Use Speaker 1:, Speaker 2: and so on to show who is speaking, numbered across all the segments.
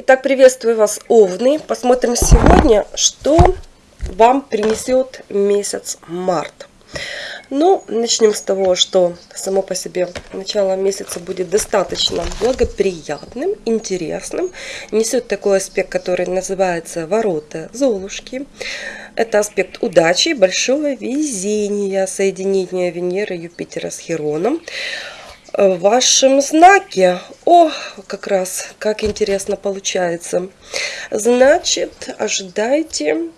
Speaker 1: Итак, приветствую вас, Овны. Посмотрим сегодня, что вам принесет месяц март. Ну, начнем с того, что само по себе начало месяца будет достаточно благоприятным, интересным. Несет такой аспект, который называется ворота Золушки. Это аспект удачи, большого везения, соединения Венеры и Юпитера с Хероном в вашем знаке. О, как раз, как интересно получается. Значит, ожидайте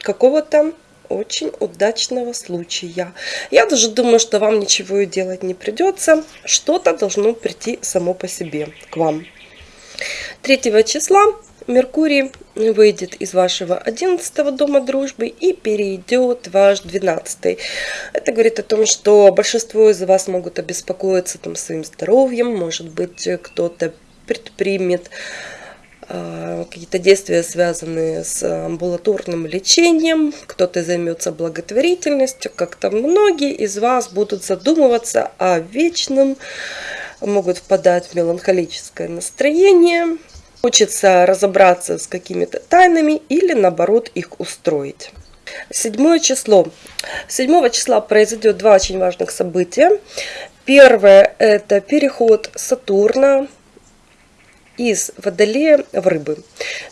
Speaker 1: какого-то очень удачного случая. Я даже думаю, что вам ничего и делать не придется. Что-то должно прийти само по себе к вам. 3 числа Меркурий выйдет из вашего 11 дома дружбы и перейдет ваш 12. Это говорит о том, что большинство из вас могут обеспокоиться там, своим здоровьем, может быть кто-то предпримет э, какие-то действия, связанные с амбулаторным лечением, кто-то займется благотворительностью, как-то многие из вас будут задумываться о вечном, могут впадать в меланхолическое настроение, Хочется разобраться с какими-то тайнами или наоборот их устроить. Седьмое число. 7 числа произойдет два очень важных события. Первое – это переход Сатурна из Водолея в Рыбы.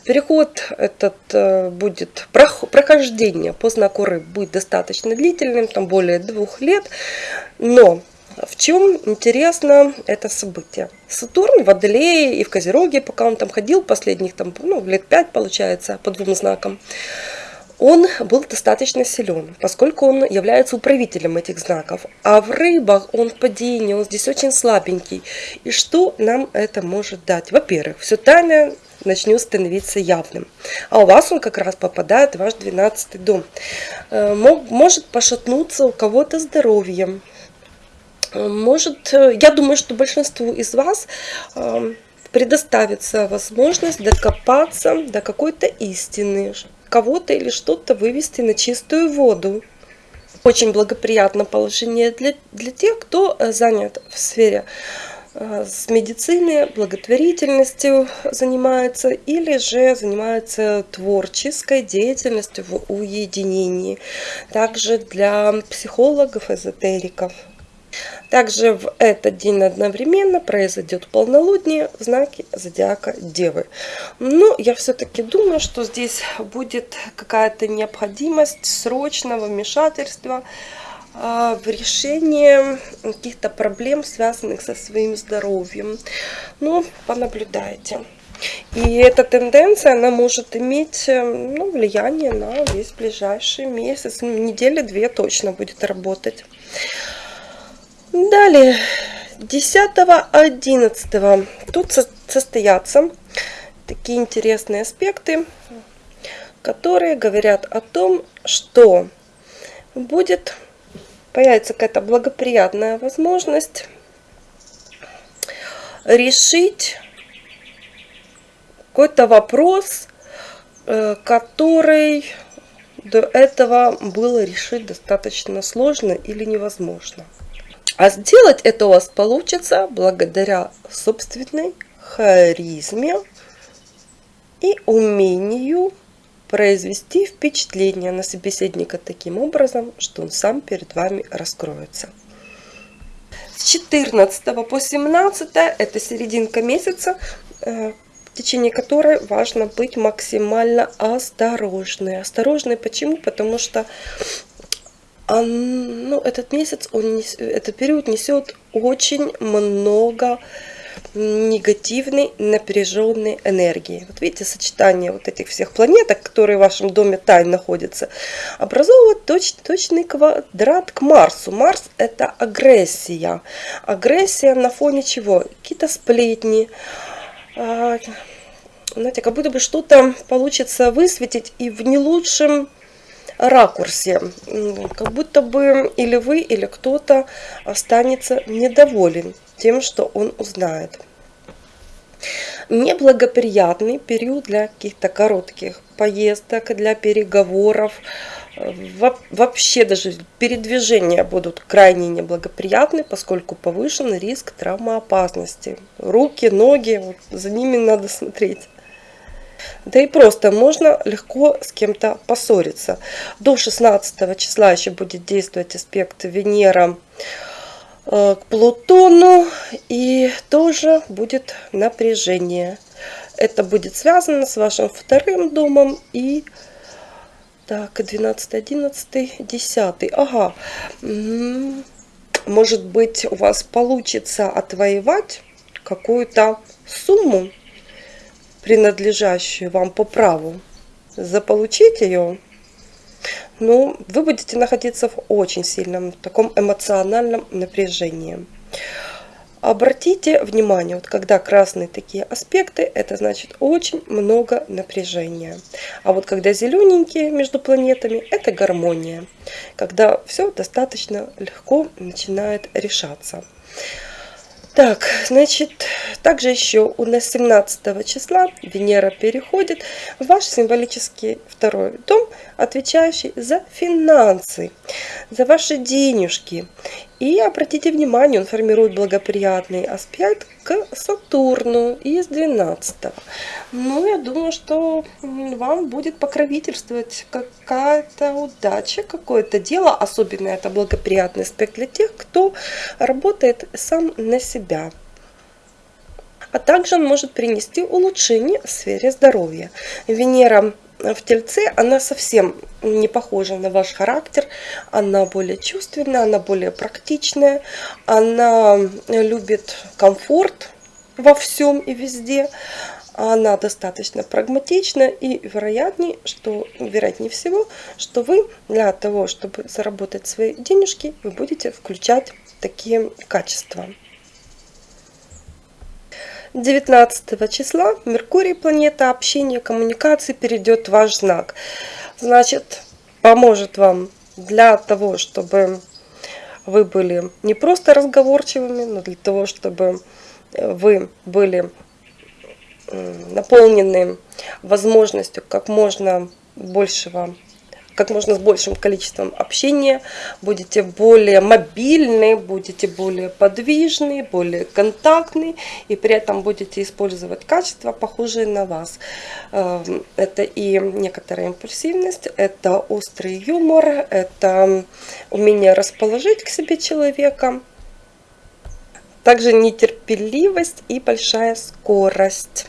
Speaker 1: Переход этот э, будет, прохождение по знаку Рыб будет достаточно длительным, там более двух лет, но в чем интересно это событие? Сатурн в Водолее и в Козероге, пока он там ходил, последних там, ну, лет пять получается, по двум знакам, он был достаточно силен, поскольку он является управителем этих знаков. А в рыбах он в падении, он здесь очень слабенький. И что нам это может дать? Во-первых, все тайное начнет становиться явным. А у вас он как раз попадает в ваш 12 дом. Э, может пошатнуться у кого-то здоровьем, может, э, я думаю, что большинству из вас э, предоставится возможность докопаться до какой-то истины, кого-то или что-то вывести на чистую воду. Очень благоприятное положение для, для тех, кто э, занят в сфере с медициной, благотворительностью занимается или же занимается творческой деятельностью в уединении. Также для психологов, эзотериков. Также в этот день одновременно произойдет полнолуние в знаке зодиака Девы. Но я все-таки думаю, что здесь будет какая-то необходимость срочного вмешательства а, в решение каких-то проблем, связанных со своим здоровьем. Ну, понаблюдайте. И эта тенденция, она может иметь ну, влияние на весь ближайший месяц, ну, недели две точно будет работать. Далее, 10-11 тут состоятся такие интересные аспекты, которые говорят о том, что будет появится какая-то благоприятная возможность решить какой-то вопрос, э, который до этого было решить достаточно сложно или невозможно. А сделать это у вас получится благодаря собственной харизме и умению произвести впечатление на собеседника таким образом, что он сам перед вами раскроется. С 14 по 17 это серединка месяца, э, в течение которой важно быть максимально осторожной. Осторожной почему? Потому что а, ну, этот месяц, он, этот период несет очень много негативной напряженной энергии. Вот видите, сочетание вот этих всех планеток, которые в вашем доме тайн находятся, образовывает точ, точный квадрат к Марсу. Марс это агрессия. Агрессия на фоне чего? Какие-то сплетни, а, знаете, как будто бы что-то получится высветить и в не лучшем ракурсе. Как будто бы или вы, или кто-то останется недоволен тем, что он узнает. Неблагоприятный период для каких-то коротких поездок, для переговоров, вообще даже передвижения будут крайне неблагоприятны, поскольку повышен риск травмоопасности. Руки, ноги, вот за ними надо смотреть. Да и просто можно легко с кем-то поссориться. До 16 числа еще будет действовать аспект Венера э, к Плутону и тоже будет напряжение. Это будет связано с вашим вторым домом и так, 12, 11, 10. Ага. Может быть, у вас получится отвоевать какую-то сумму, принадлежащую вам по праву. Заполучить ее. Ну, вы будете находиться в очень сильном таком эмоциональном напряжении. Обратите внимание, вот когда красные такие аспекты, это значит очень много напряжения. А вот когда зелененькие между планетами, это гармония. Когда все достаточно легко начинает решаться. Так, значит, также еще у нас 17 числа Венера переходит в ваш символический второй дом, отвечающий за финансы, за ваши денежки. И обратите внимание, он формирует благоприятный аспект к Сатурну из 12 -го. Ну, я думаю, что вам будет покровительствовать какая-то удача, какое-то дело. Особенно это благоприятный аспект для тех, кто работает сам на себя. А также он может принести улучшение в сфере здоровья. Венера в тельце, она совсем не похожа на ваш характер. Она более чувственная, она более практичная, она любит комфорт во всем и везде. Она достаточно прагматична и вероятнее, что, вероятнее всего, что вы для того, чтобы заработать свои денежки, вы будете включать такие качества. 19 числа Меркурий, планета общения, коммуникации, перейдет в ваш знак. Значит, поможет вам для того, чтобы вы были не просто разговорчивыми, но для того, чтобы вы были наполнены возможностью как можно большего как можно с большим количеством общения, будете более мобильны, будете более подвижны, более контактны и при этом будете использовать качества, похожие на вас. Эм, это и некоторая импульсивность, это острый юмор, это умение расположить к себе человека, также нетерпеливость и большая скорость.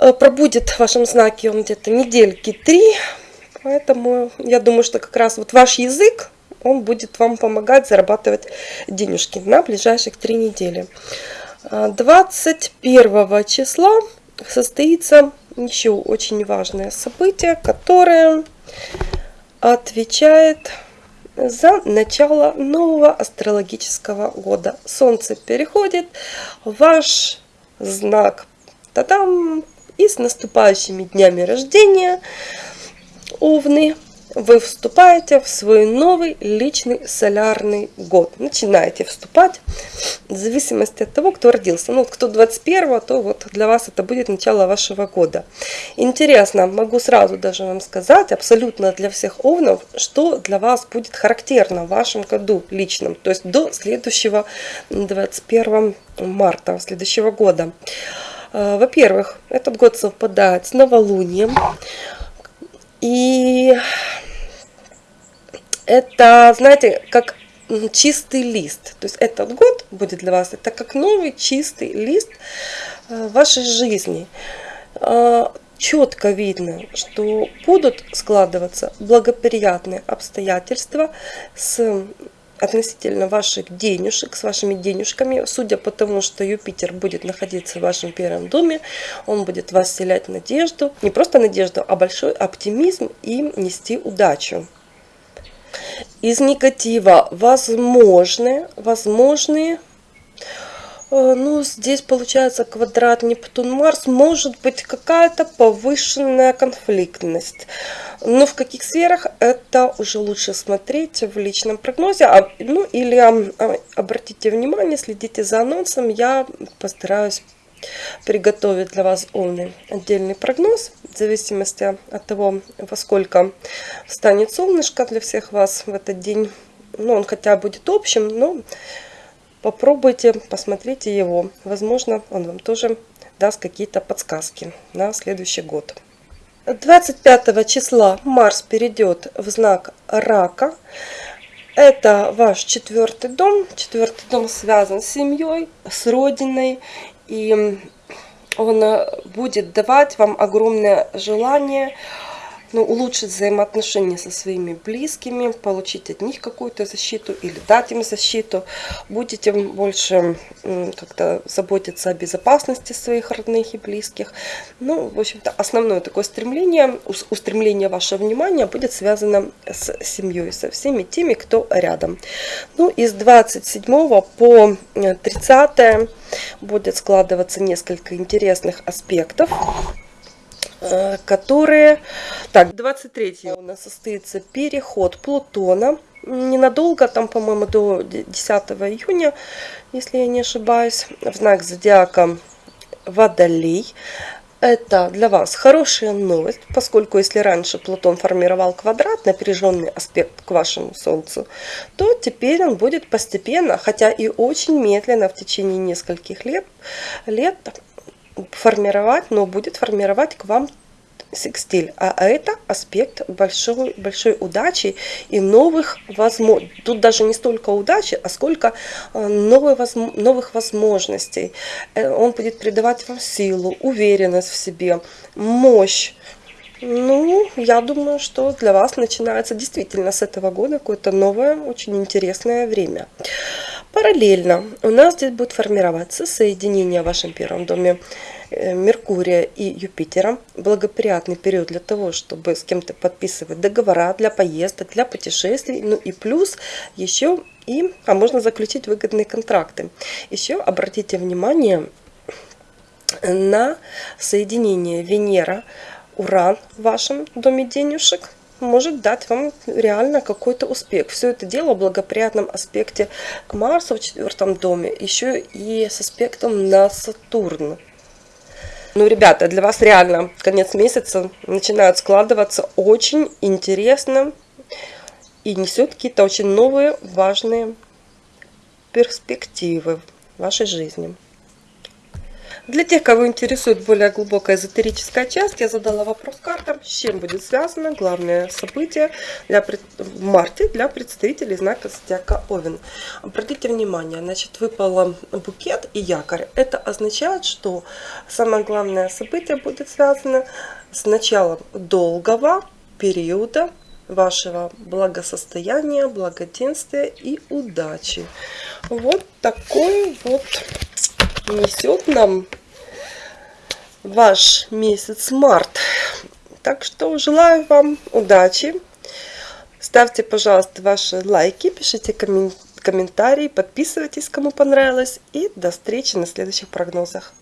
Speaker 1: Э, пробудет в вашем знаке он где-то недельки три. Поэтому я думаю, что как раз вот ваш язык, он будет вам помогать зарабатывать денежки на ближайших три недели. 21 э, числа состоится еще очень важное событие, которое отвечает за начало нового астрологического года. Солнце переходит ваш знак. Та-дам! И с наступающими днями рождения, Овны, вы вступаете в свой новый личный солярный год. Начинаете вступать в зависимости от того, кто родился. Ну, кто 21, то вот для вас это будет начало вашего года. Интересно, могу сразу даже вам сказать, абсолютно для всех овнов, что для вас будет характерно в вашем году личном. То есть до следующего 21 марта следующего года. Э, во-первых, этот год совпадает с новолунием. И это, знаете, как чистый лист. То есть этот год будет для вас, это как новый чистый лист э, вашей жизни. Э, Четко видно, что будут складываться благоприятные обстоятельства с относительно ваших денежек, с вашими денежками, судя по тому, что Юпитер будет находиться в вашем первом доме, он будет вас вселять надежду, не просто надежду, а большой оптимизм и нести удачу. Из негатива возможны, возможные ну, здесь получается квадрат Нептун-Марс. Может быть какая-то повышенная конфликтность. Но в каких сферах это уже лучше смотреть в личном прогнозе. А, ну, или а, обратите внимание, следите за анонсом. Я постараюсь приготовить для вас умный отдельный прогноз, в зависимости от того, во сколько станет солнышко для всех вас в этот день. Ну, он хотя будет общим, но попробуйте, посмотрите его. Возможно, он вам тоже даст какие-то подсказки на следующий год. 25 числа Марс перейдет в знак Рака. Это ваш четвертый дом. Четвертый дом связан с семьей, с родиной. И он э, будет давать вам огромное желание ну, улучшить взаимоотношения со своими близкими, получить от них какую-то защиту или дать им защиту. Будете больше как-то заботиться о безопасности своих родных и близких. Ну, в общем-то, основное такое стремление, устремление вашего внимания будет связано с семьей, со всеми теми, кто рядом. Ну, из 27 по 30 будет складываться несколько интересных аспектов. Э, которые... Так, 23 у нас состоится переход Плутона. Ненадолго, там, по-моему, до 10 июня, если я не ошибаюсь, в знак зодиака Водолей. Это для вас хорошая новость, поскольку если раньше Плутон формировал квадрат, напряженный аспект к вашему Солнцу, то теперь он будет постепенно, хотя и очень медленно в течение нескольких лет, лет формировать, но будет формировать к вам секстиль. А это аспект большой, большой удачи и новых возможностей. Тут даже не столько удачи, а сколько э, новых, новых возможностей. Э, он будет придавать вам силу, уверенность в себе, мощь. Ну, я думаю, что для вас начинается действительно с этого года какое-то новое, очень интересное время. Параллельно у нас здесь будет формироваться соединение в вашем первом доме э, Меркурия и Юпитера. Благоприятный период для того, чтобы с кем-то подписывать договора для поездок, для путешествий. Ну и плюс еще и, а можно заключить выгодные контракты. Еще обратите внимание на соединение Венера, Уран в вашем доме денежек – может дать вам реально какой-то успех. Все это дело в благоприятном аспекте к Марсу в четвертом доме, еще и с аспектом на Сатурн. Ну, ребята, для вас реально конец месяца начинает складываться очень интересно и несет какие-то очень новые важные перспективы в вашей жизни. Для тех, кого интересует более глубокая эзотерическая часть, я задала вопрос картам, с чем будет связано главное событие для, в марте для представителей знака Зодиака Овен. Обратите внимание, значит, выпал букет и якорь. Это означает, что самое главное событие будет связано с началом долгого периода вашего благосостояния, благоденствия и удачи. Вот такой вот несет нам ваш месяц март. Так что желаю вам удачи. Ставьте, пожалуйста, ваши лайки, пишите комментарии, подписывайтесь, кому понравилось. И до встречи на следующих прогнозах.